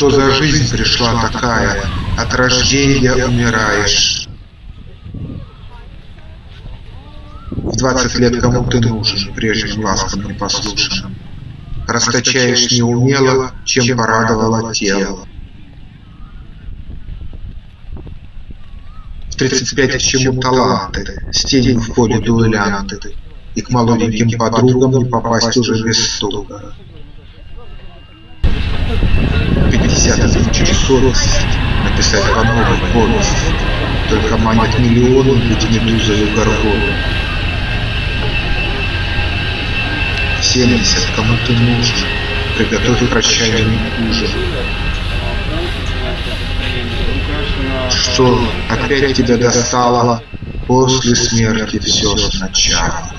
Что за жизнь пришла такая? От рождения умираешь. В двадцать лет кому ты нужен, прежним ласкам непослушным? Расточаешь неумело, чем порадовало тело. В тридцать пять к чему таланты, с в поле дуэлянты, И к молоденьким подругам не попасть уже без стука готовность написать по новой повесть. Только манят миллионы люди медузою горгону. Семьдесят, кому ты нужен, приготовь прощальный ужин. Что опять тебя достало? После смерти все сначала.